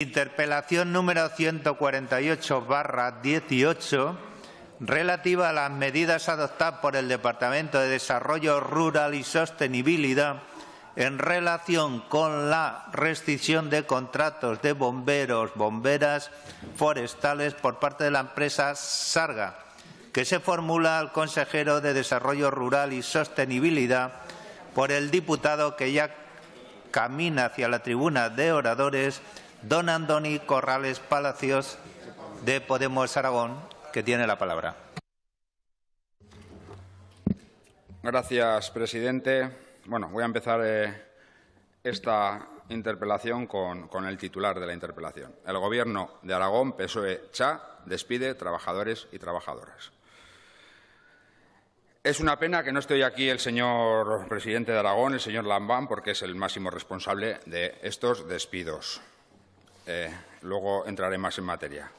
Interpelación número 148-18, relativa a las medidas adoptadas por el Departamento de Desarrollo Rural y Sostenibilidad en relación con la restricción de contratos de bomberos, bomberas forestales por parte de la empresa Sarga, que se formula al consejero de Desarrollo Rural y Sostenibilidad por el diputado que ya camina hacia la tribuna de oradores, don Andoni Corrales Palacios, de Podemos Aragón, que tiene la palabra. Gracias, presidente. Bueno, voy a empezar eh, esta interpelación con, el titular de la interpelación. El Gobierno de Aragón, PSOE-CHA, despide trabajadores y trabajadoras. Es una pena que no esté aquí el señor presidente de Aragón, el señor Lambán, porque es el máximo responsable de estos despidos. Eh, luego entraré más en materia.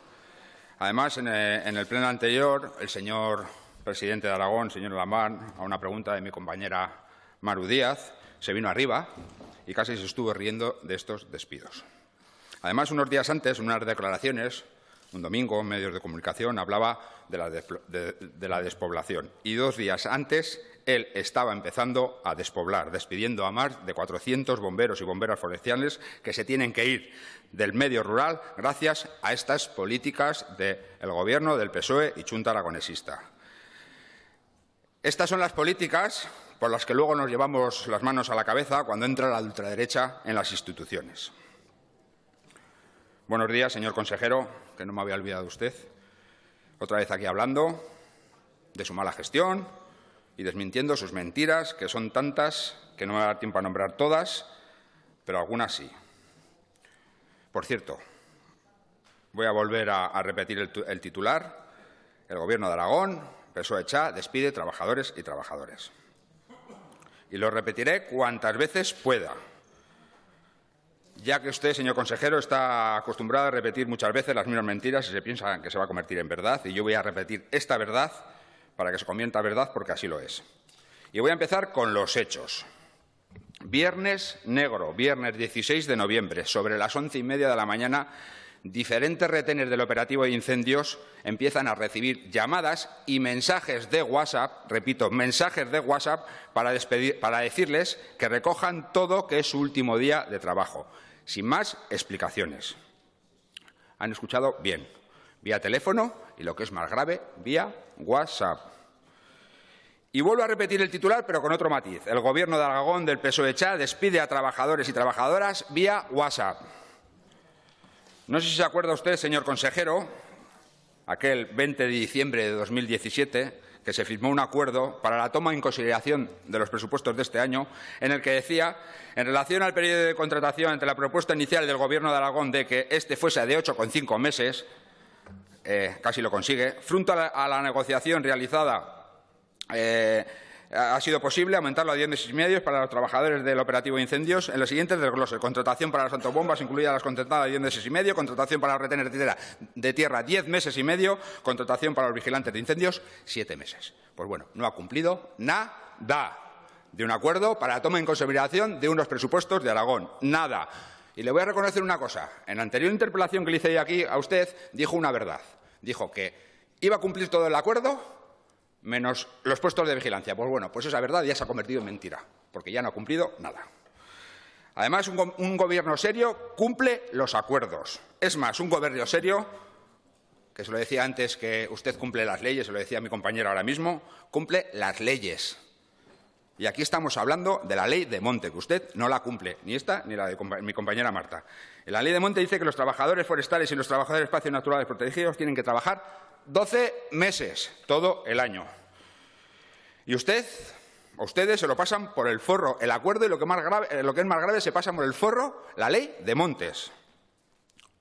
Además, en, eh, en, el pleno anterior, el señor presidente de Aragón, señor Lamán, a una pregunta de mi compañera Maru Díaz, se vino arriba y casi se estuvo riendo de estos despidos. Además, unos días antes, en unas declaraciones, un domingo, medios de comunicación, hablaba de la, de, de la despoblación. Y dos días antes, él estaba empezando a despoblar, despidiendo a más de 400 bomberos y bomberas forestales que se tienen que ir del medio rural gracias a estas políticas del Gobierno del PSOE y Junta Aragonesista. Estas son las políticas por las que luego nos llevamos las manos a la cabeza cuando entra la ultraderecha en las instituciones. Buenos días, señor consejero, que no me había olvidado usted. Otra vez aquí hablando de su mala gestión y desmintiendo sus mentiras, que son tantas que no me va a dar tiempo a nombrar todas, pero algunas sí. Por cierto, voy a volver a, repetir el, el, titular. El Gobierno de Aragón, PSOE Chá, despide trabajadores y trabajadoras. Y lo repetiré cuantas veces pueda, ya que usted, señor consejero, está acostumbrado a repetir muchas veces las mismas mentiras y se piensa que se va a convertir en verdad. Y yo voy a repetir esta verdad para que se convierta verdad, porque así lo es. Y voy a empezar con los hechos. Viernes negro, viernes 16 de noviembre, sobre las once y media de la mañana, diferentes retenes del operativo de incendios empiezan a recibir llamadas y mensajes de WhatsApp, repito, mensajes de WhatsApp para, despedir, para decirles que recojan todo que es su último día de trabajo, sin más explicaciones. ¿Han escuchado? Bien. Vía teléfono y, lo que es más grave, vía WhatsApp. Y vuelvo a repetir el titular, pero con otro matiz. El Gobierno de Aragón del PSOE Chá despide a trabajadores y trabajadoras vía WhatsApp. No sé si se acuerda usted, señor consejero, aquel 20 de diciembre de 2017, que se firmó un acuerdo para la toma en consideración de los presupuestos de este año, en el que decía, en relación al periodo de contratación ante la propuesta inicial del Gobierno de Aragón de que este fuese de ocho con cinco meses, eh, casi lo consigue, frente a la, negociación realizada eh, ha sido posible aumentarlo a 10 meses y medio para los trabajadores del operativo de incendios en los siguientes desgloses. Contratación para las autobombas, incluidas las contratadas a 10 meses y medio. Contratación para los retenes de tierra 10 meses y medio. Contratación para los vigilantes de incendios 7 meses. Pues bueno, no ha cumplido nada de un acuerdo para la toma en consideración de unos presupuestos de Aragón. Nada. Y le voy a reconocer una cosa. En la anterior interpelación que le hice aquí a usted, dijo una verdad. Dijo que iba a cumplir todo el acuerdo menos los puestos de vigilancia. Pues bueno, pues esa verdad ya se ha convertido en mentira, porque ya no ha cumplido nada. Además, un, un gobierno serio cumple los acuerdos. Es más, un gobierno serio, que se lo decía antes que usted cumple las leyes, se lo decía mi compañero ahora mismo, cumple las leyes. Y aquí estamos hablando de la ley de monte, que usted no la cumple, ni esta ni la de mi compañera Marta. La ley de monte dice que los trabajadores forestales y los trabajadores de espacios naturales protegidos tienen que trabajar 12 meses, todo el año. Y usted, ustedes se lo pasan por el forro el acuerdo y lo que, eh, lo que es más grave se pasa por el forro la ley de montes.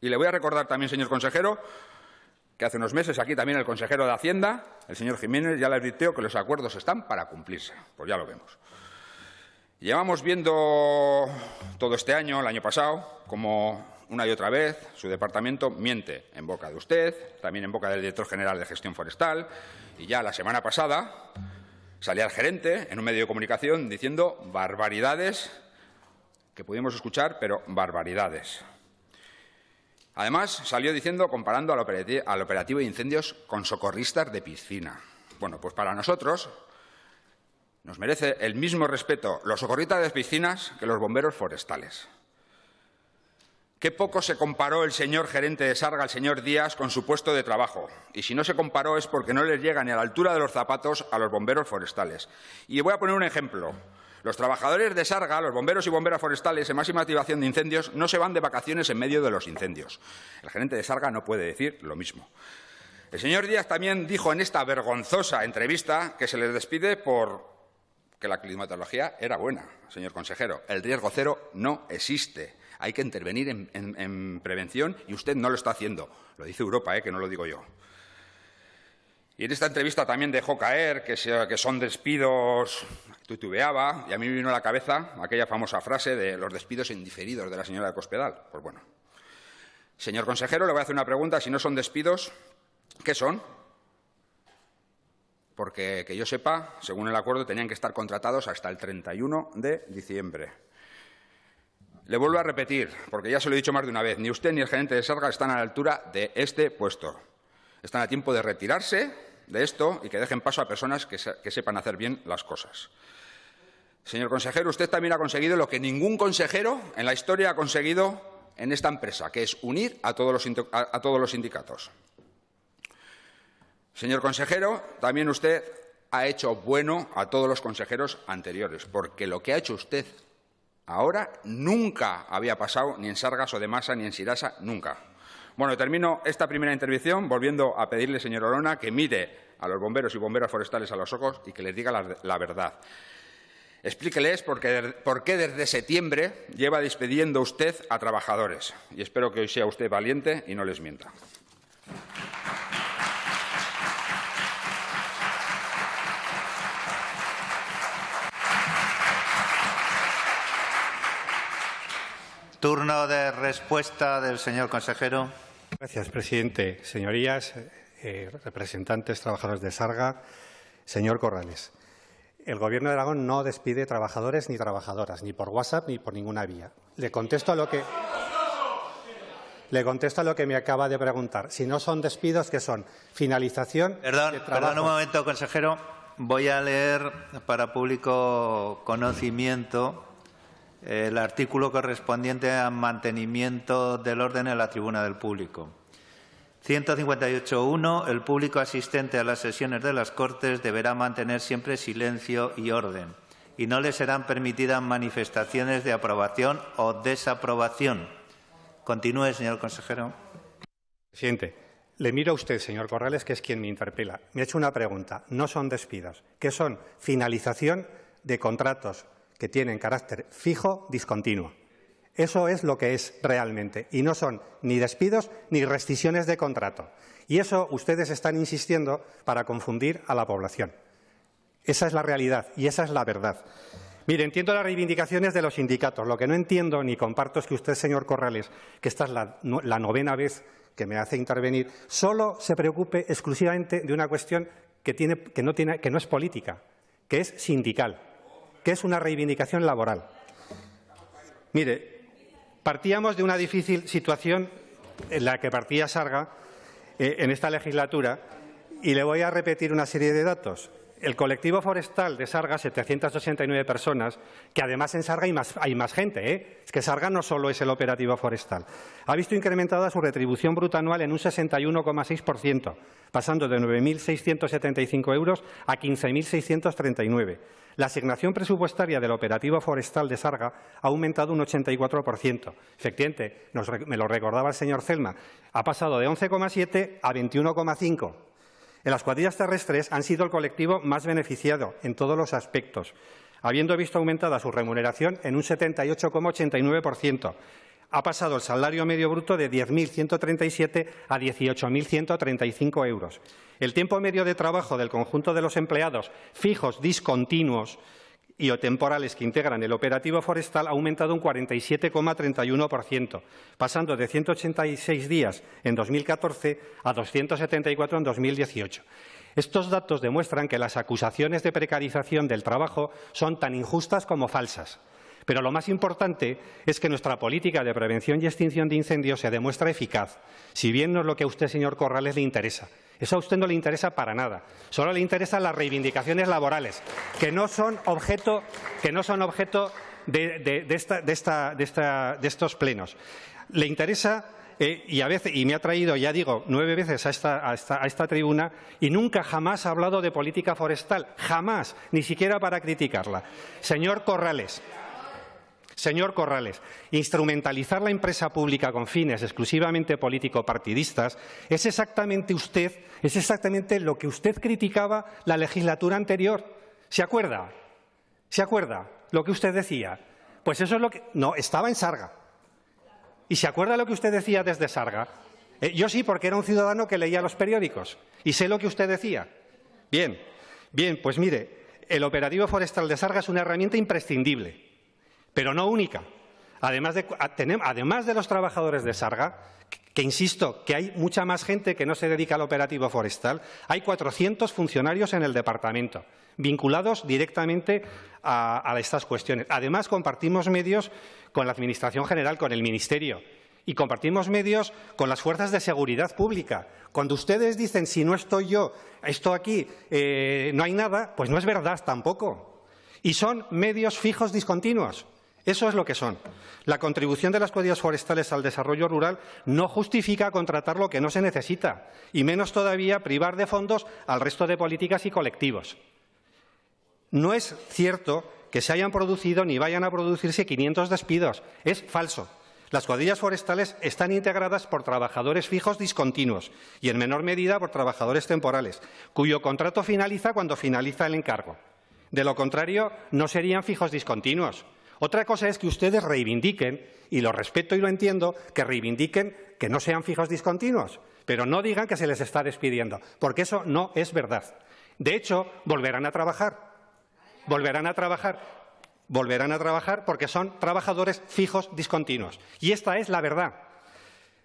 Y le voy a recordar también, señor consejero, que hace unos meses aquí también el consejero de Hacienda, el señor Jiménez, ya le advirtió que los acuerdos están para cumplirse. Pues ya lo vemos. Llevamos viendo todo este año, el año pasado, como una y otra vez su departamento miente en boca de usted, también en boca del director general de gestión forestal, y ya la semana pasada salía el gerente en un medio de comunicación diciendo barbaridades que pudimos escuchar, pero barbaridades. Además, salió diciendo, comparando al operativo, al de incendios con socorristas de piscina. Bueno, pues para nosotros nos merece el mismo respeto los socorristas de piscinas que los bomberos forestales. Qué poco se comparó el señor gerente de Sarga, el señor Díaz, con su puesto de trabajo. Y si no se comparó es porque no les llega ni a la altura de los zapatos a los bomberos forestales. Y voy a poner un ejemplo. Los trabajadores de Sarga, los bomberos y bomberas forestales en máxima activación de incendios, no se van de vacaciones en medio de los incendios. El gerente de Sarga no puede decir lo mismo. El señor Díaz también dijo en esta vergonzosa entrevista que se les despide por que la climatología era buena, señor consejero. El riesgo cero no existe. Hay que intervenir en, en, en prevención y usted no lo está haciendo. Lo dice Europa, ¿eh? que no lo digo yo. Y en esta entrevista también dejó caer que, son despidos, tutubeaba, y a mí me vino a la cabeza aquella famosa frase de los despidos indiferidos de la señora de Cospedal. Pues bueno. Señor consejero, le voy a hacer una pregunta. Si no son despidos, ¿qué son? Porque, que yo sepa, según el acuerdo, tenían que estar contratados hasta el 31 de diciembre. Le vuelvo a repetir, porque ya se lo he dicho más de una vez, ni usted ni el gerente de Sarga están a la altura de este puesto. Están a tiempo de retirarse de esto y que dejen paso a personas que, se, que sepan hacer bien las cosas. Señor consejero, usted también ha conseguido lo que ningún consejero en la historia ha conseguido en esta empresa, que es unir a todos los, a, a todos los sindicatos. Señor consejero, también usted ha hecho bueno a todos los consejeros anteriores, porque lo que ha hecho usted ahora nunca había pasado ni en Sargas o de Masa ni en Sirasa, nunca. Bueno, termino esta primera intervención volviendo a pedirle, señor Olona, que mire a los bomberos y bomberas forestales a los ojos y que les diga la, la verdad. Explíqueles por qué, por qué desde septiembre lleva despediendo usted a trabajadores. Y espero que hoy sea usted valiente y no les mienta. Turno de respuesta del señor consejero. Gracias, presidente. Señorías, eh, representantes, trabajadores de Sarga, señor Corrales. El Gobierno de Aragón no despide trabajadores ni trabajadoras, ni por WhatsApp ni por ninguna vía. Le contesto a lo que le contesto a lo que me acaba de preguntar. Si no son despidos, ¿qué son? Finalización perdón, de trabajo. Perdón un momento, consejero. Voy a leer para público conocimiento el artículo correspondiente al mantenimiento del orden en la tribuna del público. 158.1. El público asistente a las sesiones de las Cortes deberá mantener siempre silencio y orden y no le serán permitidas manifestaciones de aprobación o desaprobación. Continúe, señor consejero. Presidente, le miro a usted, señor Corrales, que es quien me interpela. Me ha hecho una pregunta. No son despidos. ¿Qué son? Finalización de contratos que tienen carácter fijo, discontinuo. Eso es lo que es realmente. Y no son ni despidos ni rescisiones de contrato. Y eso ustedes están insistiendo para confundir a la población. Esa es la realidad y esa es la verdad. Mire, entiendo las reivindicaciones de los sindicatos. Lo que no entiendo ni comparto es que usted, señor Corrales, que esta es la, novena vez que me hace intervenir, solo se preocupe exclusivamente de una cuestión que, tiene, que, no, tiene, que no es política, que es sindical, que es una reivindicación laboral. Mire, partíamos de una difícil situación en la que partía Sarga eh, en esta legislatura y le voy a repetir una serie de datos. El colectivo forestal de Sarga, 789 personas, que además en Sarga hay más, gente, ¿eh? es que Sarga no solo es el operativo forestal, ha visto incrementada su retribución bruta anual en un 61,6%, pasando de 9.675 euros a 15.639. La asignación presupuestaria del operativo forestal de Sarga ha aumentado un 84%. Efectivamente, me lo recordaba el señor Celma, ha pasado de 11,7 a 21,5. En las cuadrillas terrestres han sido el colectivo más beneficiado en todos los aspectos, habiendo visto aumentada su remuneración en un 78,89%. Ha pasado el salario medio bruto de 10.137 a 18.135 euros. El tiempo medio de trabajo del conjunto de los empleados fijos, discontinuos y o temporales que integran el operativo forestal ha aumentado un 47,31%, pasando de 186 días en 2014 a 274 en 2018. Estos datos demuestran que las acusaciones de precarización del trabajo son tan injustas como falsas. Pero lo más importante es que nuestra política de prevención y extinción de incendios se demuestra eficaz, si bien no es lo que a usted, señor Corrales, le interesa. Eso a usted no le interesa para nada. Solo le interesan las reivindicaciones laborales, que no son objeto, de, estos plenos. Le interesa eh, y, a veces, y me ha traído, ya digo, nueve veces a, esta, a esta, tribuna y nunca jamás ha hablado de política forestal, jamás, ni siquiera para criticarla. Señor Corrales, Señor Corrales, instrumentalizar la empresa pública con fines exclusivamente político-partidistas es exactamente usted, es exactamente lo que usted criticaba la legislatura anterior. ¿Se acuerda? ¿Se acuerda lo que usted decía? Pues eso es lo que... No, estaba en Sarga. ¿Y se acuerda lo que usted decía desde Sarga? Eh, yo sí, porque era un ciudadano que leía los periódicos y sé lo que usted decía. Bien, bien, pues mire, el operativo forestal de Sarga es una herramienta imprescindible pero no única. Además de, los trabajadores de Sarga, que insisto que hay mucha más gente que no se dedica al operativo forestal, hay 400 funcionarios en el departamento vinculados directamente a, a estas cuestiones. Además, compartimos medios con la Administración General, con el Ministerio, y compartimos medios con las fuerzas de seguridad pública. Cuando ustedes dicen, si no estoy yo, esto aquí, eh, no hay nada, pues no es verdad tampoco. Y son medios fijos discontinuos. Eso es lo que son. La contribución de las cuadrillas forestales al desarrollo rural no justifica contratar lo que no se necesita, y menos todavía privar de fondos al resto de políticas y colectivos. No es cierto que se hayan producido ni vayan a producirse 500 despidos. Es falso. Las cuadrillas forestales están integradas por trabajadores fijos discontinuos y, en menor medida, por trabajadores temporales, cuyo contrato finaliza cuando finaliza el encargo. De lo contrario, no serían fijos discontinuos. Otra cosa es que ustedes reivindiquen, y lo respeto y lo entiendo, que reivindiquen que no sean fijos discontinuos, pero no digan que se les está despidiendo, porque eso no es verdad. De hecho, volverán a trabajar. Volverán a trabajar. Volverán a trabajar porque son trabajadores fijos discontinuos. Y esta es la verdad.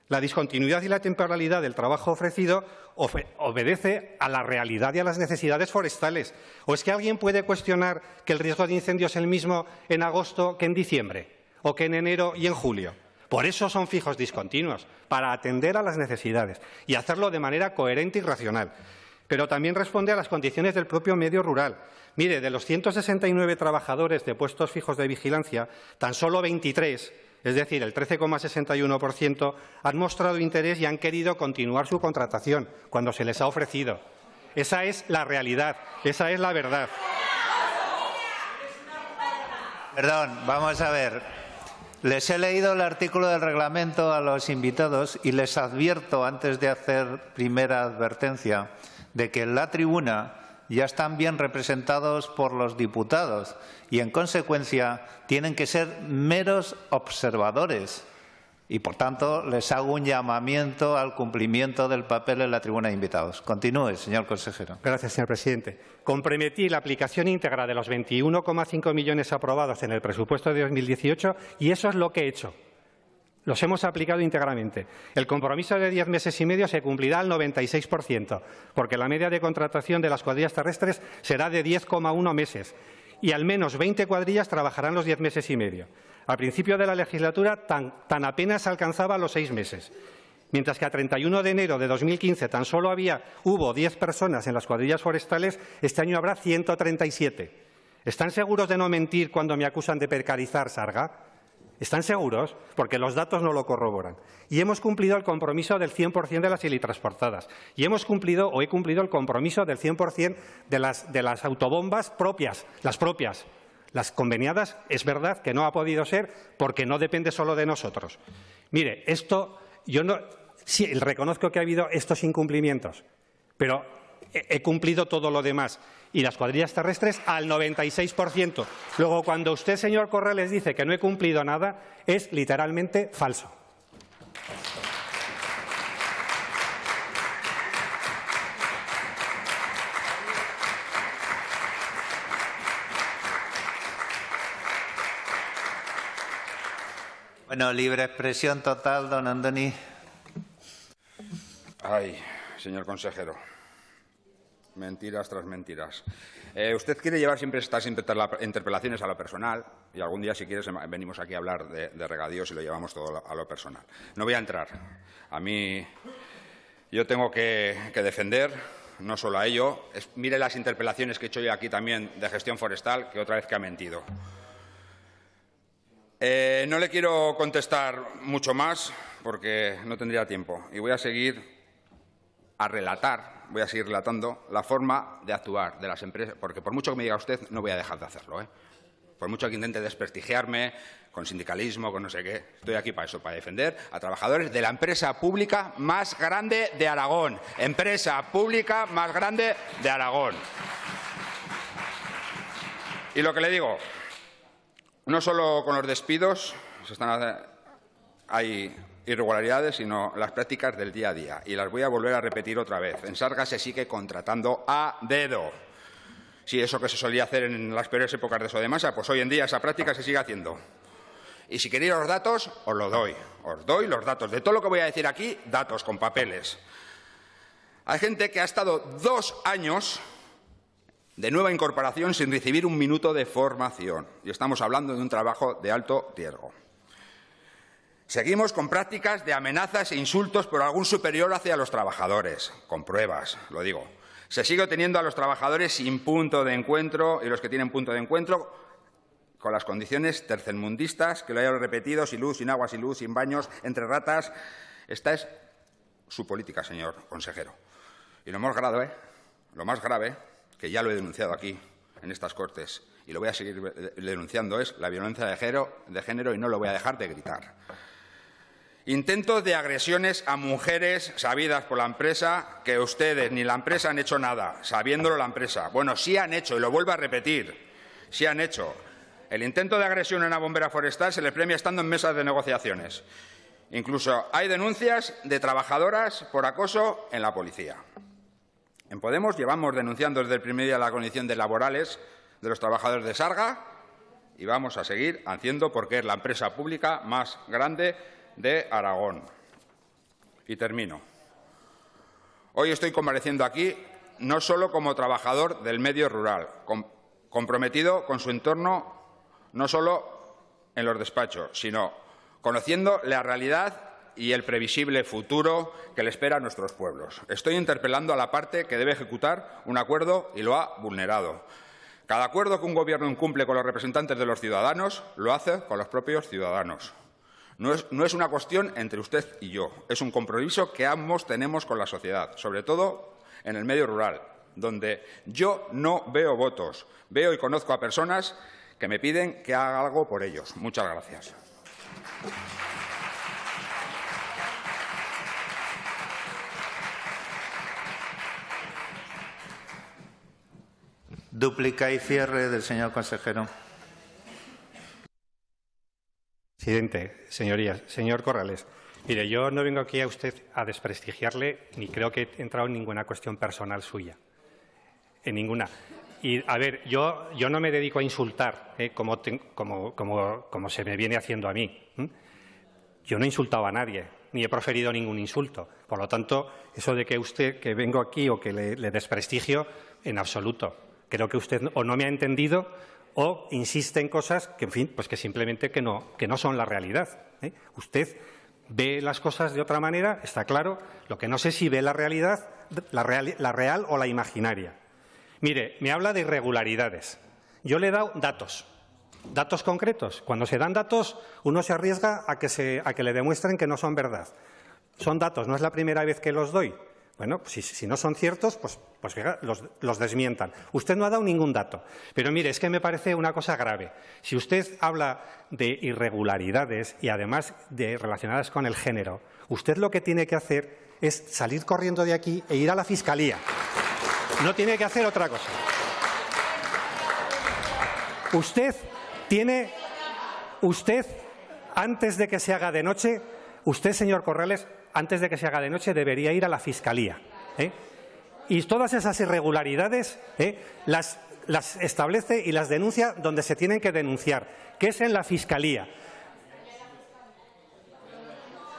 La discontinuidad y la temporalidad del trabajo ofrecido obedece a la realidad y a las necesidades forestales. ¿O es que alguien puede cuestionar que el riesgo de incendio es el mismo en agosto que en diciembre o que en enero y en julio? Por eso son fijos discontinuos, para atender a las necesidades y hacerlo de manera coherente y racional. Pero también responde a las condiciones del propio medio rural. Mire, de los 169 trabajadores de puestos fijos de vigilancia, tan solo 23 es decir, el 13,61%, han mostrado interés y han querido continuar su contratación cuando se les ha ofrecido. Esa es la realidad, esa es la verdad. Perdón, vamos a ver. Les he leído el artículo del reglamento a los invitados y les advierto, antes de hacer primera advertencia, de que en la tribuna ya están bien representados por los diputados y, en consecuencia, tienen que ser meros observadores. Y, por tanto, les hago un llamamiento al cumplimiento del papel en la tribuna de invitados. Continúe, señor consejero. Gracias, señor presidente. Comprometí la aplicación íntegra de los 21,5 millones aprobados en el presupuesto de 2018 y eso es lo que he hecho. Los hemos aplicado íntegramente. El compromiso de diez meses y medio se cumplirá al 96%, porque la media de contratación de las cuadrillas terrestres será de 10,1 meses y al menos 20 cuadrillas trabajarán los diez meses y medio. Al principio de la legislatura tan, apenas alcanzaba los seis meses. Mientras que a 31 de enero de 2015 tan solo había, hubo 10 personas en las cuadrillas forestales, este año habrá 137. ¿Están seguros de no mentir cuando me acusan de precarizar Sarga? ¿Están seguros? Porque los datos no lo corroboran. Y hemos cumplido el compromiso del 100% de las ilitransportadas. Y hemos cumplido o he cumplido el compromiso del 100% de las, de las autobombas propias, las propias. Las conveniadas es verdad que no ha podido ser porque no depende solo de nosotros. Mire, esto yo no sí reconozco que ha habido estos incumplimientos, pero he cumplido todo lo demás y las cuadrillas terrestres al 96%. Luego, cuando usted, señor Corrales, dice que no he cumplido nada, es literalmente falso. Bueno, libre expresión total, don Andoni. Ay, señor consejero. Mentiras tras mentiras. Eh, usted quiere llevar siempre estas interpelaciones a lo personal y algún día, si quieres, venimos aquí a hablar de, regadíos y lo llevamos todo a lo personal. No voy a entrar. A mí, yo tengo que, defender no solo a ello. mire las interpelaciones que he hecho yo aquí también de gestión forestal, que otra vez que ha mentido. Eh, no le quiero contestar mucho más porque no tendría tiempo y voy a seguir a relatar, voy a seguir relatando la forma de actuar de las empresas, porque por mucho que me diga usted, no voy a dejar de hacerlo. ¿eh? Por mucho que intente desprestigiarme con sindicalismo, con no sé qué, estoy aquí para eso, para defender a trabajadores de la empresa pública más grande de Aragón. Empresa pública más grande de Aragón. Y lo que le digo, no solo con los despidos, se están, hay irregularidades, sino las prácticas del día a día. Y las voy a volver a repetir otra vez. En Sarga se sigue contratando a dedo. Si eso que se solía hacer en las peores épocas de Sodemasa, pues hoy en día esa práctica se sigue haciendo. Y si queréis los datos, os lo doy. Os doy los datos. De todo lo que voy a decir aquí, datos con papeles. Hay gente que ha estado dos años de nueva incorporación sin recibir un minuto de formación. Y estamos hablando de un trabajo de alto riesgo. Seguimos con prácticas de amenazas e insultos por algún superior hacia los trabajadores, con pruebas, lo digo. Se sigue teniendo a los trabajadores sin punto de encuentro y los que tienen punto de encuentro con las condiciones tercermundistas, que lo hayan repetido, sin luz, sin agua, sin luz, sin baños, entre ratas. Esta es su política, señor consejero. Y lo más grave, lo más grave, que ya lo he denunciado aquí, en estas Cortes, y lo voy a seguir denunciando, es la violencia de género, de género y no lo voy a dejar de gritar. Intentos de agresiones a mujeres sabidas por la empresa que ustedes ni la empresa han hecho nada, sabiéndolo la empresa. Bueno, sí han hecho, y lo vuelvo a repetir, sí han hecho. El intento de agresión a una bombera forestal se le premia estando en mesas de negociaciones. Incluso hay denuncias de trabajadoras por acoso en la policía. En Podemos llevamos denunciando desde el primer día la condición de laborales de los trabajadores de Sarga y vamos a seguir haciendo porque es la empresa pública más grande de Aragón. Y termino. Hoy estoy compareciendo aquí no solo como trabajador del medio rural, comprometido con su entorno no solo en los despachos, sino conociendo la realidad y el previsible futuro que le espera a nuestros pueblos. Estoy interpelando a la parte que debe ejecutar un acuerdo y lo ha vulnerado. Cada acuerdo que un Gobierno incumple con los representantes de los ciudadanos lo hace con los propios ciudadanos. No es, una cuestión entre usted y yo, es un compromiso que ambos tenemos con la sociedad, sobre todo en el medio rural, donde yo no veo votos, veo y conozco a personas que me piden que haga algo por ellos. Muchas gracias. Dúplica y cierre del señor consejero. Presidente, señorías, señor Corrales, mire, yo no vengo aquí a usted a desprestigiarle ni creo que he entrado en ninguna cuestión personal suya, en ninguna. Y, a ver, yo, yo no me dedico a insultar, ¿eh? como, como, como, se me viene haciendo a mí. Yo no he insultado a nadie, ni he proferido ningún insulto. Por lo tanto, eso de que usted, que vengo aquí o que le desprestigio, en absoluto. Creo que usted o no me ha entendido o insiste en cosas que, en fin, pues que simplemente que no, que no son la realidad. ¿eh? Usted ve las cosas de otra manera, está claro. Lo que no sé si ve la realidad, la real, la real o la imaginaria. Mire, me habla de irregularidades. Yo le he dado datos, datos concretos. Cuando se dan datos, uno se arriesga a que, se, a que le demuestren que no son verdad. Son datos, no es la primera vez que los doy. Bueno, si, no son ciertos, pues, pues los, desmientan. Usted no ha dado ningún dato. Pero mire, es que me parece una cosa grave. Si usted habla de irregularidades y además de relacionadas con el género, usted lo que tiene que hacer es salir corriendo de aquí e ir a la Fiscalía. No tiene que hacer otra cosa. Usted tiene, usted, antes de que se haga de noche, usted, señor Corrales, antes de que se haga de noche, debería ir a la Fiscalía. ¿eh? Y todas esas irregularidades ¿eh? las, establece y las denuncia donde se tienen que denunciar, que es en la Fiscalía.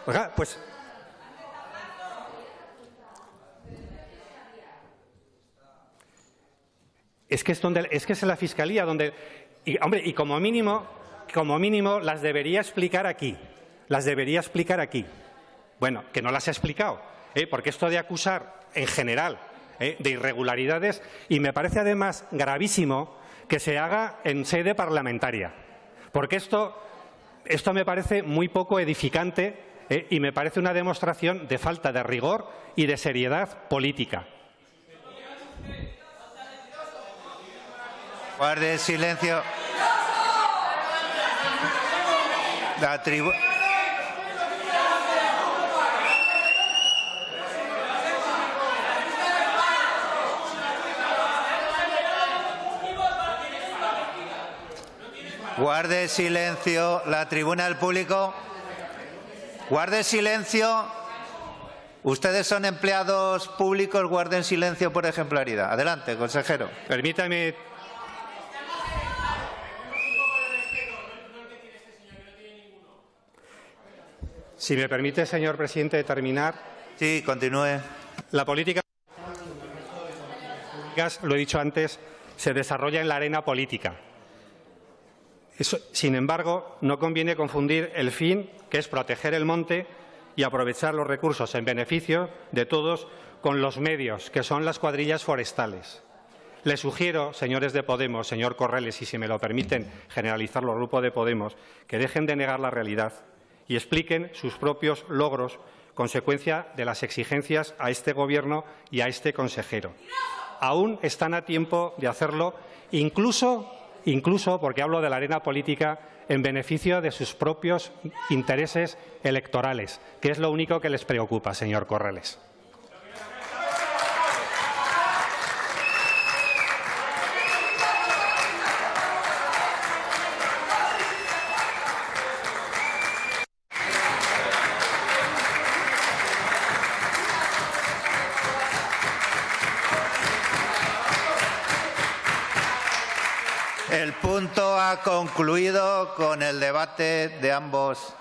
Oiga, pues Es que es, donde, es que es la Fiscalía donde... Y, hombre, y como mínimo, como mínimo las debería explicar aquí. Las debería explicar aquí. Bueno, que no las ha explicado, ¿eh? porque esto de acusar en general ¿eh? de irregularidades y me parece además gravísimo que se haga en sede parlamentaria, porque esto, esto me parece muy poco edificante ¿eh? y me parece una demostración de falta de rigor y de seriedad política. Guarde silencio. La tribuna. Guarde silencio. La tribuna del público. Guarde silencio. Ustedes son empleados públicos, guarden silencio por ejemplaridad. Adelante, consejero. Permítame Si me permite, señor presidente, terminar. Sí, continúe. La política, lo he dicho antes, se desarrolla en la arena política. Sin embargo, no conviene confundir el fin, que es proteger el monte y aprovechar los recursos en beneficio de todos, con los medios, que son las cuadrillas forestales. Le sugiero, señores de Podemos, señor Corrales, y si me lo permiten generalizar los grupos de Podemos, que dejen de negar la realidad y expliquen sus propios logros, consecuencia de las exigencias a este Gobierno y a este consejero. Aún están a tiempo de hacerlo, incluso, incluso porque hablo de la arena política, en beneficio de sus propios intereses electorales, que es lo único que les preocupa, señor Corrales. Concluido con el debate de ambos